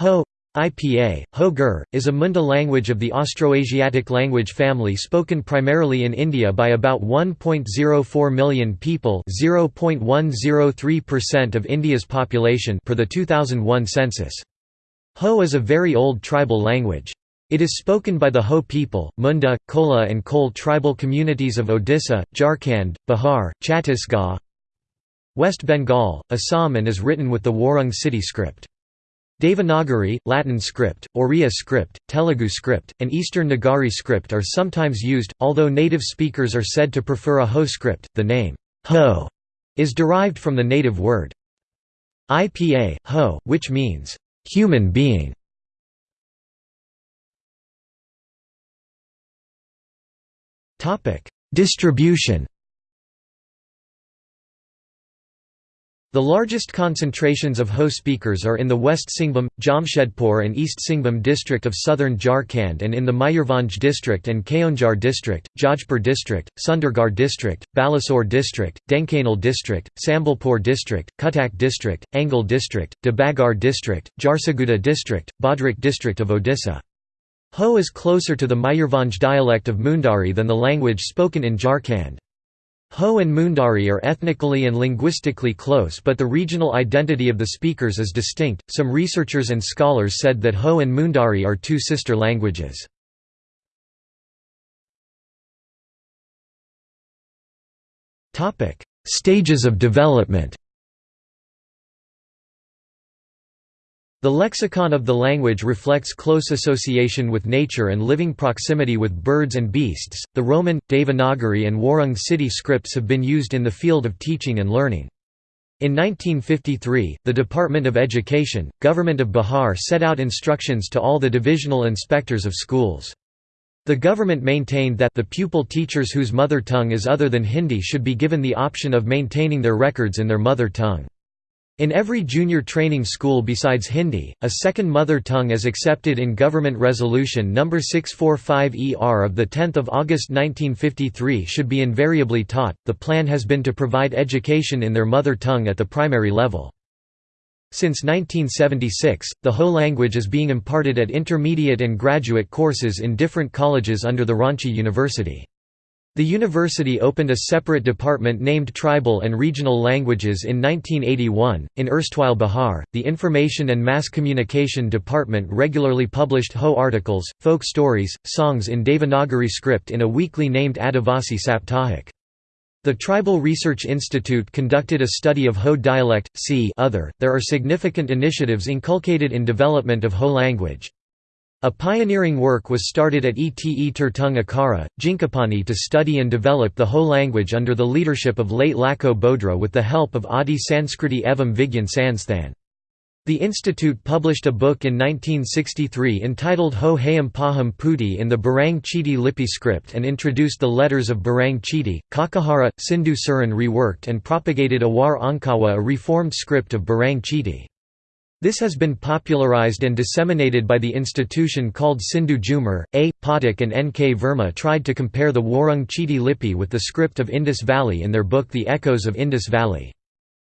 Ho IPA, Ho-Gur, is a Munda language of the Austroasiatic language family spoken primarily in India by about 1.04 million people (0.103% of India's population per the 2001 census. Ho is a very old tribal language. It is spoken by the Ho people, Munda, Kola and Kole tribal communities of Odisha, Jharkhand, Bihar, Chhattisgarh, West Bengal, Assam and is written with the Warang Citi script. Devanagari, Latin script, Oriya script, Telugu script, and Eastern Nagari script are sometimes used, although native speakers are said to prefer a Ho script. The name, Ho, is derived from the native word IPA, Ho, which means human being. Distribution The largest concentrations of Ho speakers are in the West Singhbhum, Jamshedpur and East Singhbhum district of southern Jharkhand and in the Mayurbhanj district and Keonjhar district, Jajpur district, Sundergarh district, Balasore district, Dhenkanal district, Sambalpur district, Cuttack district, Angul district, Debagarh district, Jharsuguda district, Bhadrak district of Odisha. Ho is closer to the Mayurbhanj dialect of Mundari than the language spoken in Jharkhand. Ho and Mundari are ethnically and linguistically close but the regional identity of the speakers is distinct. Some researchers and scholars said that Ho and Mundari are two sister languages. Topic: Stages of development. The lexicon of the language reflects close association with nature and living proximity with birds and beasts. The Roman, Devanagari, and Warang Citi scripts have been used in the field of teaching and learning. In 1953, the Department of Education, Government of Bihar set out instructions to all the divisional inspectors of schools. The government maintained that the pupil teachers whose mother tongue is other than Hindi should be given the option of maintaining their records in their mother tongue. In every junior training school besides Hindi, a second mother tongue is accepted in Government Resolution No. 645-ER of 10 August 1953 should be invariably taught. The plan has been to provide education in their mother tongue at the primary level. Since 1976, the Ho language is being imparted at intermediate and graduate courses in different colleges under the Ranchi University. The university opened a separate department named Tribal and Regional Languages in 1981. In erstwhile Bihar, the Information and Mass Communication Department regularly published Ho articles, folk stories, songs in Devanagari script in a weekly named Adivasi Saptahik. The Tribal Research Institute conducted a study of Ho dialect. See other. There are significant initiatives inculcated in development of Ho language. A pioneering work was started at Ete Tertung Akara, Jinkapani to study and develop the Ho language under the leadership of late Lakho Bodra with the help of Adi Sanskriti Evam Vigyan Sansthan. The institute published a book in 1963 entitled Ho Hayam Paham Puti in the Barang Chiti Lipi script and introduced the letters of Barang Chiti. Kakahara, Sindhu Suran reworked and propagated Awar Ankawa a reformed script of Barang Chiti. This has been popularized and disseminated by the institution called Sindhu Jumar. A. Pathak and N. K. Verma tried to compare the Warung Chiti Lipi with the script of Indus Valley in their book The Echoes of Indus Valley.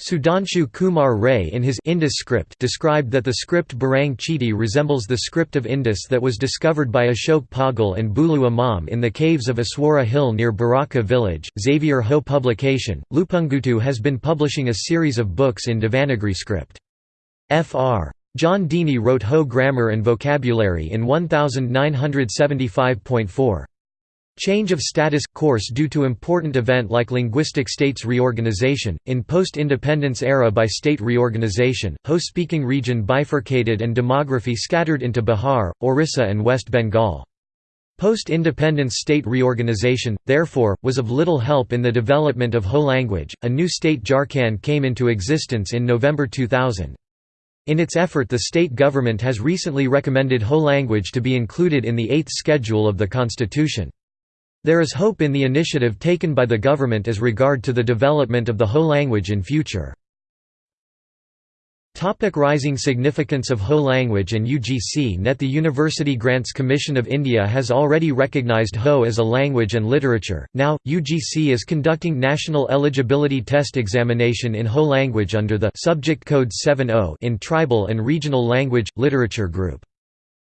Sudhanshu Kumar Ray in his Indus script described that the script Barang Chiti resembles the script of Indus that was discovered by Ashok Pagal and Bulu Imam in the caves of Aswara Hill near Baraka village. Xavier Ho publication, Lupungutu has been publishing a series of books in Devanagari script. Fr. John Deeney wrote Ho grammar and vocabulary in 1975.4. Change of status course due to important event like linguistic states reorganization. In post independence era by state reorganization, Ho speaking region bifurcated and demography scattered into Bihar, Orissa, and West Bengal. Post independence state reorganization, therefore, was of little help in the development of Ho language. A new state Jharkhand came into existence in November 2000. In its effort the state government has recently recommended Ho language to be included in the Eighth Schedule of the Constitution. There is hope in the initiative taken by the government as regard to the development of the Ho language in future. Topic rising significance of Ho language and UGC Net The University Grants Commission of India has already recognised Ho as a language and literature. Now, UGC is conducting National Eligibility Test examination in Ho language under the Subject Code 70 in Tribal and Regional Language Literature Group.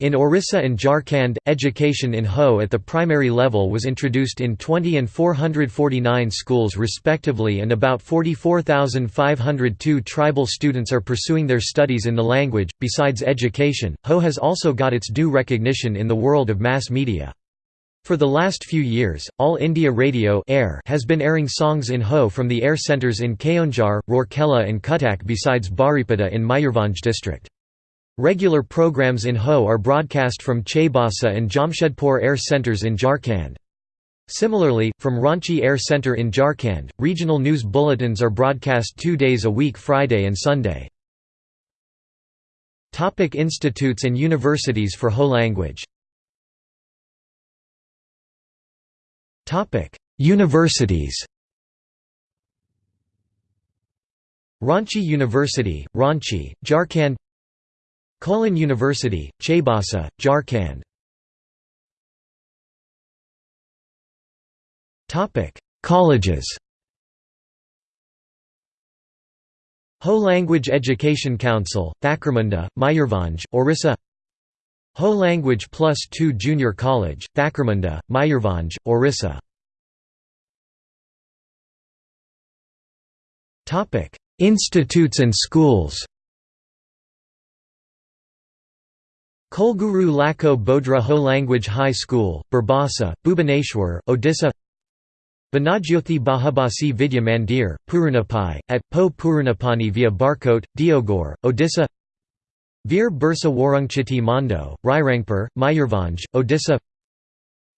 In Orissa and Jharkhand, education in Ho at the primary level was introduced in 20 and 449 schools respectively and about 44,502 tribal students are pursuing their studies in the language. Besides education, Ho has also got its due recognition in the world of mass media. For the last few years, All India Radio Air has been airing songs in Ho from the air centres in Keonjhar, Rourkela and Cuttack besides Baripada in Mayurbhanj district. Regular programs in Ho are broadcast from Chaibasa and Jamshedpur air centres in Jharkhand. Similarly, from Ranchi Air Centre in Jharkhand, regional news bulletins are broadcast two days a week Friday and Sunday. Topic institutes and universities for Ho language Topic: Universities Ranchi University, Ranchi, Jharkhand Kolhan University, Chaibasa, Jharkhand. Colleges. Ho Language Education Council, Thakurmunda, Mayurbhanj, Orissa. Ho Language Plus 2 Junior College, Thakurmunda, Mayurbhanj, Orissa. Institutes and schools Kulguru Lako Bodhra Ho Language High School, Burbasa, Bhubaneswar, Odisha Vanajyothi Bahabasi Vidya Mandir, Purunapai, at Po Purunapani via Barkot, Diogor, Odisha Veer Birsa Warungchiti Mando, Rairangpur, Mayurbhanj, Odisha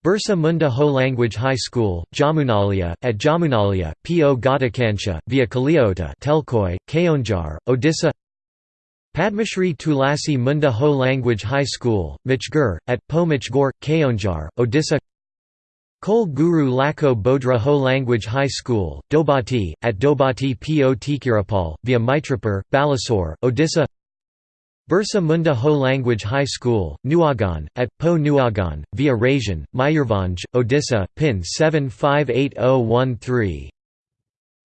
Birsa Munda Ho Language High School, Jamunalia, at Jamunalia, P.O. Gatakansha, via Kaliota Telkoi, Keonjhar, Odisha Padmashri Tulasi Munda Ho Language High School, Michgur, at Po Michgor, Keonjhar, Odisha. Kol Guru Lakho Bodhra Ho Language High School, Dobati, at Dobati Po Tikirapal, via Mitrapur, Balasore, Odisha. Birsa Munda Ho Language High School, Nuagan, at Po Nuagan, via Rajan, Mayurbhanj, Odisha, PIN 758013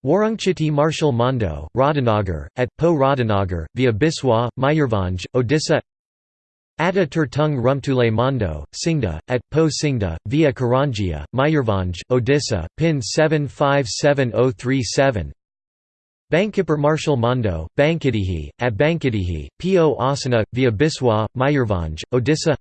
Warungchiti Marshal Mando, Radhanagar, at Po Radhanagar, via Biswa, Mayurbhanj, Odisha. Atta Turtung Rumtule Mando, Singda, at Po Singda, via Karanjia, Mayurbhanj, Odisha, PIN 757037 Bankipur Marshal Mando, Bankidihi, at Bankidihi, Po Asana, via Biswa, Mayurbhanj, Odisha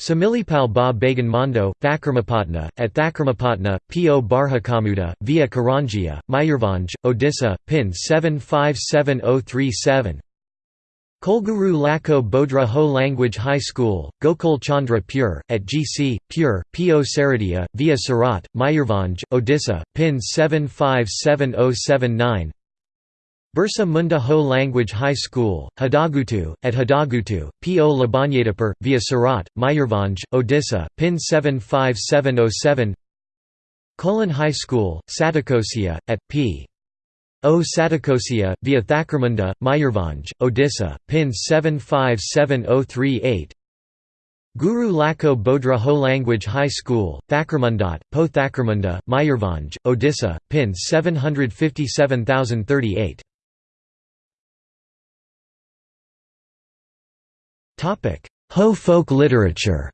Similipal Ba Bagan Mando, Thakurmapatna, at Thakurmapatna, P.O. Barhakamuda, via Karanjia, Mayurbhanj, Odisha, PIN 757037 Kolguru Lako Bodhra Ho Language High School, Gokul Chandra Pure, at GC, Pure, P.O. Saradia, via Surat, Mayurbhanj, Odisha, PIN 757079 Birsa Munda Ho Language High School, Hadagutu, at Hadagutu, P.O. Labanyadapur, via Surat, Mayurbhanj, Odisha, PIN 75707 Kolin High School, Satakosia, at P. O Satakosia, via Thakurmunda, Mayurbhanj, Odisha, PIN 757038 Guru Lako Bodhra Ho Language High School, Thakurmundat, Po Thakramunda, Mayurbhanj, Odisha, PIN 757038 Ho folk literature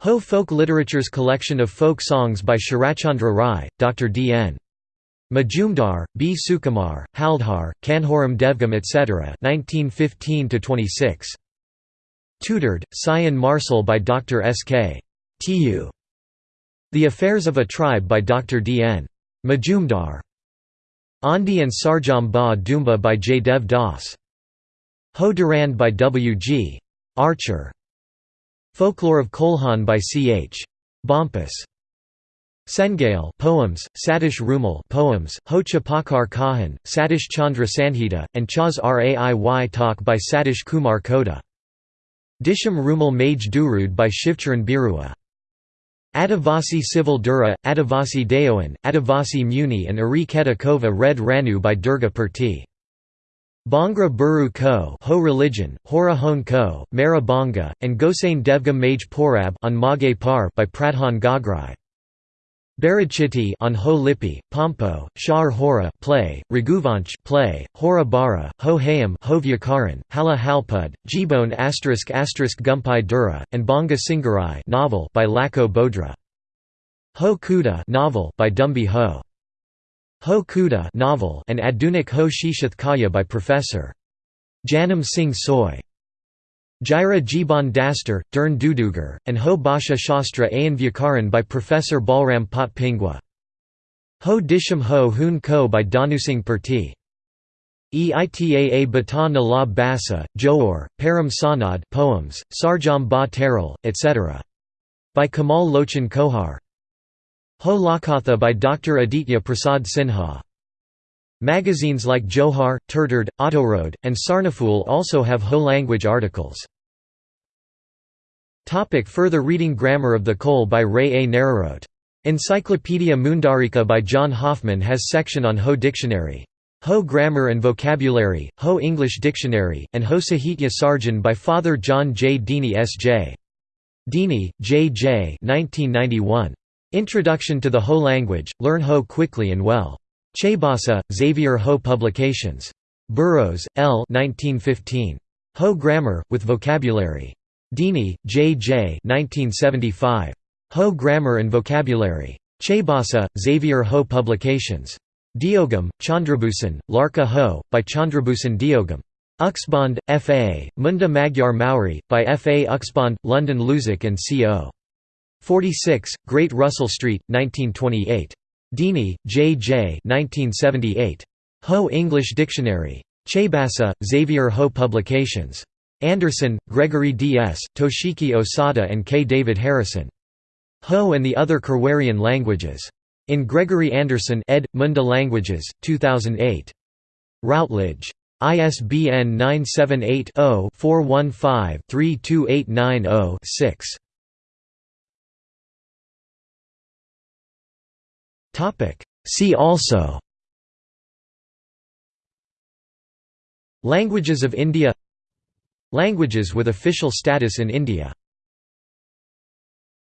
Ho folk literature's collection of folk songs by Sharachandra Rai, Dr. D. N. Majumdar, B. Sukumar, Haldhar, Kanhoram Devgam etc. 1915–26. Tutored, Sayan Marcel by Dr. S. K. Tu. The Affairs of a Tribe by Dr. D. N. Majumdar. Andi and Sarjam Ba Dumba by J. Dev Das. Ho Durang by W. G. Archer. Folklore of Kolhan by C. H. Bompas. Sengale poems, Satish Rumal poems, Ho Chapakar Kahan, Satish Chandra Sanhita, and Chaz Raiy Talk by Satish Kumar Kota. Disham Rumal Mage Durud by Shivcharan Birua. Adivasi Civil Dura, Adivasi Dayoan, Adivasi Muni and Ari Kova Red Ranu by Durga Purti. Bhangra Buru Ko Ho religion, Hora Hon Ko, Mara Banga, and Gosain Devgam Mage Porab on Mage Par by Pradhan Gagrai. Barachiti on Ho Lipi, Pompo, Shar Hora play, Raghuvanch play, Hora Bara, Ho Hayam Ho Vyakaran, Hala Halpud, Jibone asterisk asterisk Gumpai Dura, and Banga Singarai novel by Lako Bodra. Ho Kuda novel by Dumbi Ho. Ho Kuda novel and Adunik Ho Shishath Kaya by Professor. Janam Singh Soy. Jaira Jiban Dastar, Dern Dudugar, and Ho Bhasha Shastra Ayan Vyakaran by Professor Balram Pot Pingwa. Ho Disham Ho Hun Ko by Danusing Purti. Eitaa Bata Nalab Basa, Johor, Param Sanad poems, Sarjam Ba Teral, etc. By Kamal Lochan Kohar. Ho Lakatha by Dr. Aditya Prasad Sinha. Magazines like Johar, Turtard, Autoroad, and Sarnafool also have Ho language articles. Topic further reading Grammar of the Kol by Ray A. Nararote. Encyclopedia Mundarika by John Hoffman has section on Ho Dictionary. Ho Grammar and Vocabulary, Ho English Dictionary, and Ho Sahitya Sarjan by Father John J. Deeney S.J. Deeney, J. J. 1991. Introduction to the Ho language, learn Ho quickly and well. Chaibasa, Xavier Ho Publications. Burrows, L. 1915. Ho Grammar, with Vocabulary. Deeney, J. J. 1975. Ho Grammar and Vocabulary. Chaibasa, Xavier Ho Publications. Diogam, Chandrabhusan, Larka Ho, by Chandrabhusan Diogam. Uxbond, F. A., Munda Magyar Maori, by F. A. Uxbond, London Luzac and C.O. 46, Great Russell Street, 1928. Deeney, J. J. 1978. Ho English Dictionary. Chaibasa, Xavier Ho Publications. Anderson, Gregory D. S., Toshiki Osada and K. David Harrison. Ho and the Other Kherwarian Languages. In Gregory Anderson ed. Munda Languages, 2008. Routledge. ISBN 978 0 415 32890 6. See also Languages of India Languages with official status in India